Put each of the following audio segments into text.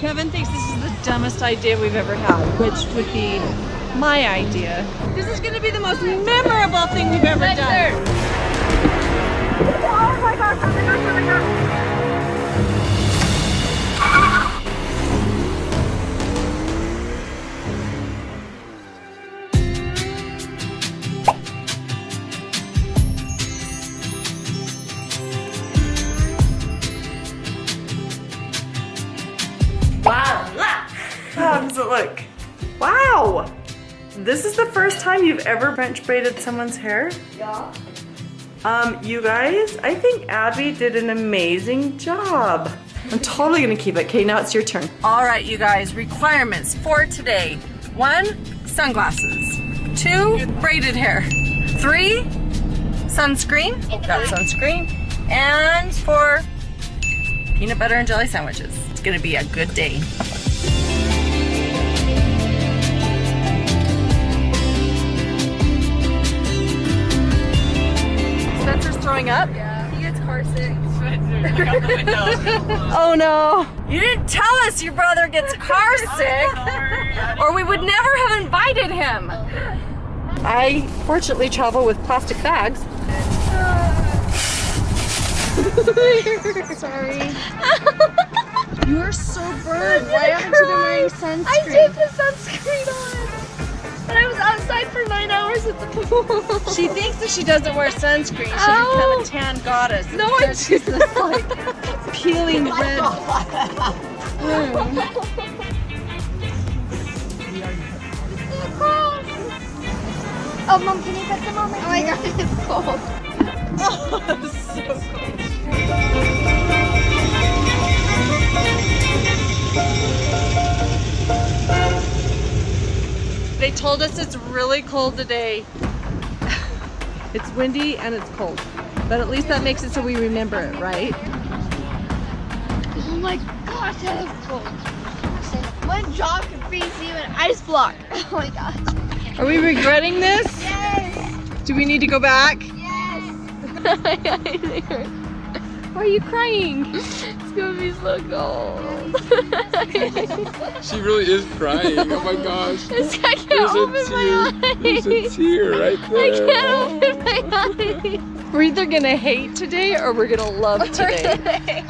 Kevin thinks this is the dumbest idea we've ever had, which would be my idea. This is going to be the most memorable thing we've ever done. Oh my gosh, oh my gosh, oh my gosh. First time you've ever French braided someone's hair? Yeah. Um, you guys, I think Abby did an amazing job. I'm totally gonna keep it. Okay, now it's your turn. All right, you guys, requirements for today. One, sunglasses. Two, braided hair. Three, sunscreen. Got sunscreen. And four, peanut butter and jelly sandwiches. It's gonna be a good day. Throwing up. Yeah. He gets car sick. Oh no. You didn't tell us your brother gets car sick or we would never have invited him. I fortunately travel with plastic bags. Sorry. You're so burned. Why haven't you been wearing sunscreen? I did put sunscreen on. Nine hours at the pool. She thinks that she doesn't wear sunscreen. She'll Oh. become a oh. tan goddess. No, I she's this like peeling red. Hmm. Oh, mom, can you put them on my Oh my god, it's cold. oh, that's so cold. They told us it's really cold today. It's windy and it's cold. But at least that makes it so we remember it, right? Oh my gosh, that is cold. One drop could freeze you an ice block. Oh my gosh. Are we regretting this? Yes. Do we need to go back? Yes. Why are you crying? It's gonna be so cold. She really is crying. Oh my gosh. It's, I can't There's a open tear. my There's a tear right I there. can't open my eyes. We're either gonna hate today or we're gonna love today.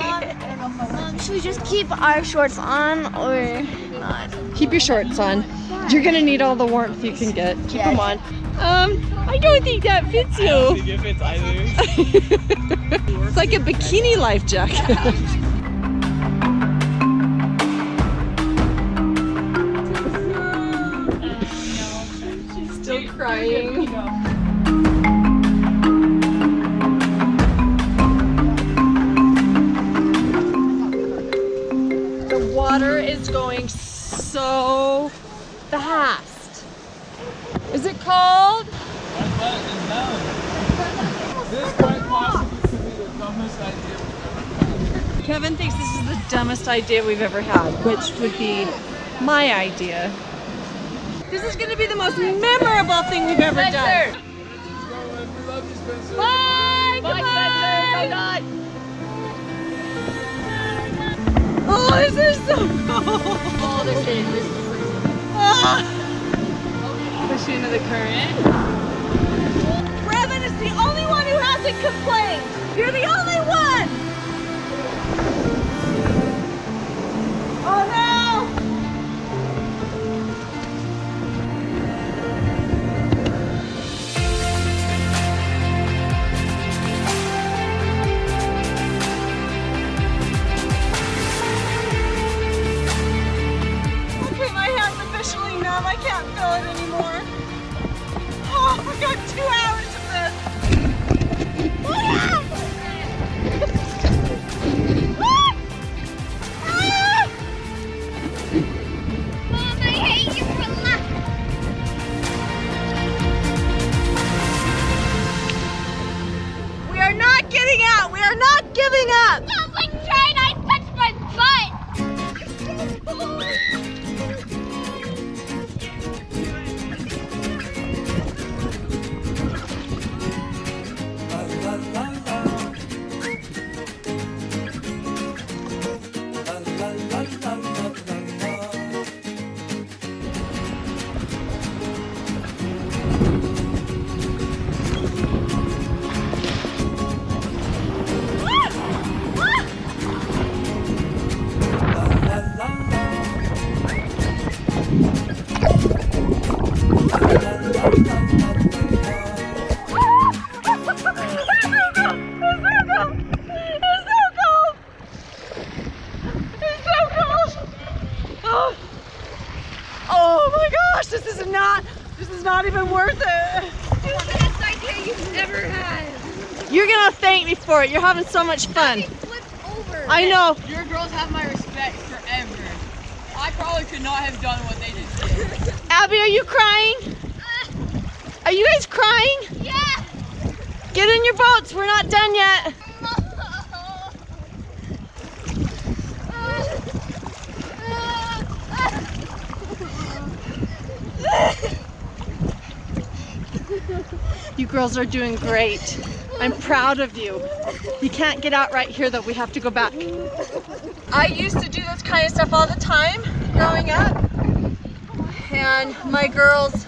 Mom, should we just keep our shorts on or not? Keep your shorts on. You're gonna need all the warmth you can get. Keep them on. Um, I don't think that fits you. if it's either. It's like a bikini life jacket. Kevin thinks this is the dumbest idea we've ever had, which would be my idea. This is going to be the most memorable thing we've ever done. Let's go, we love you, Spencer. Bye! Bye, Oh, this is so cold. Oh, this is. This is Ah. Push you into the current. Brevin is the only one who hasn't complained. You're the only one. You're gonna thank me for it. You're having so much fun. Over. I know. Your girls have my respect forever. I probably could not have done what they just did. Abby, are you crying? Are you guys crying? Yeah. Get in your boats. We're not done yet. You girls are doing great. I'm proud of you. You can't get out right here though. We have to go back. I used to do this kind of stuff all the time growing up. And my girls,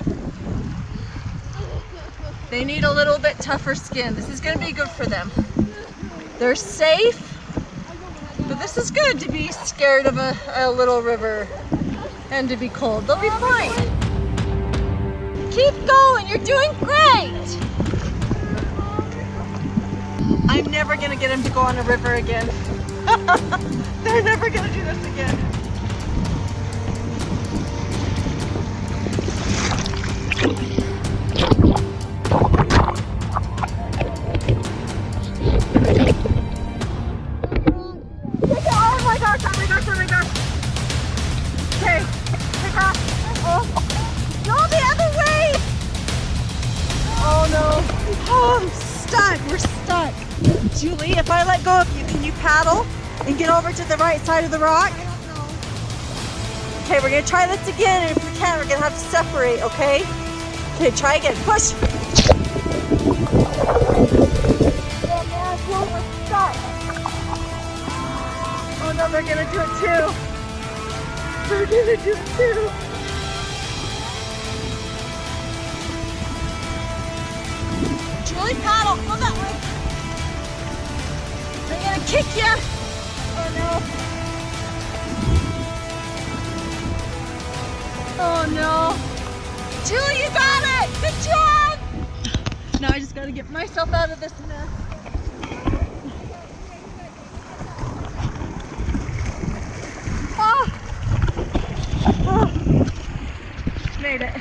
they need a little bit tougher skin. This is gonna be good for them. They're safe, but this is good to be scared of a, a little river and to be cold. They'll be fine. Keep going, you're doing great. I'm never gonna get him to go on a river again. They're never gonna do this again. Oh let go of you, can you paddle and get over to the right side of the rock? Okay, we're gonna try this again, and if we can't, we're gonna have to separate, okay? Okay, try again. Push. Oh no, they're gonna do it too. They're gonna do it too. Julie, paddle. Go that way. They're gonna kick you. Oh no. Oh no. Julie, you got it. Good job. Now I just gotta get myself out of this mess. Oh. Oh. Made it.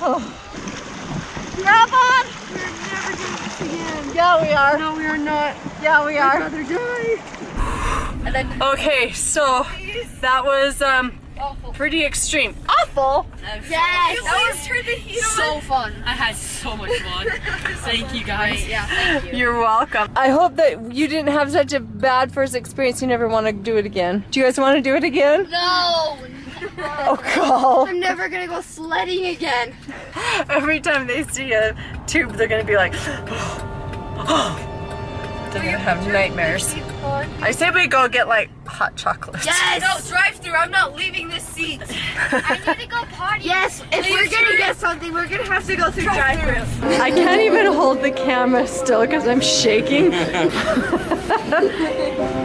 Oh. Grab on! We're never this again. Yeah, we are. No, we are not. Yeah, we are. I'd rather die. Okay, so that was um pretty extreme. Awful. Yes. That was turn the heat so fun. I had so much fun. Thank you guys. Yeah, thank you. You're welcome. I hope that you didn't have such a bad first experience. You never want to do it again. Do you guys want to do it again? No. Oh, God. I'm never gonna go sledding again. Every time they see a tube, they're gonna be like, they're gonna have nightmares. I say we go get like hot chocolate. Yes. No, drive through. I'm not leaving this seat. I need to go potty. Yes. If we're gonna get something, we're gonna have to go through drive-through. I can't even hold the camera still because I'm shaking.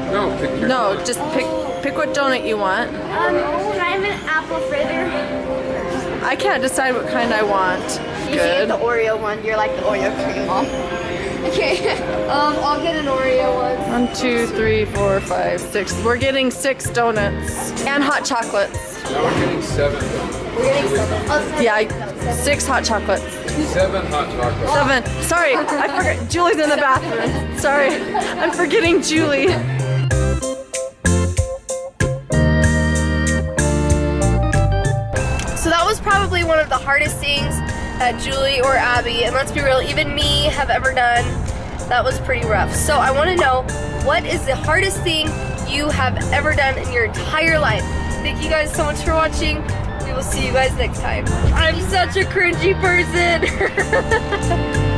No, pick your No, just pick pick what donut you want. Um, can I have an apple fritter? I can't decide what kind I want. You get Good. the Oreo one. You're like the Oreo cream mom. Okay. Um, I'll get an Oreo one. One, two, three, four, five, six. We're getting six donuts and hot chocolates. Now we're getting seven. We're getting seven. Oh, seven. Yeah, I- six hot chocolates. Seven hot chocolates. Seven. Sorry, I forgot. Julie's in the bathroom. Sorry, I'm forgetting Julie. One of the hardest things that Julie or Abby, and let's be real, even me have ever done. That was pretty rough. So I want to know what is the hardest thing you have ever done in your entire life? Thank you guys so much for watching. We will see you guys next time. I'm such a cringy person.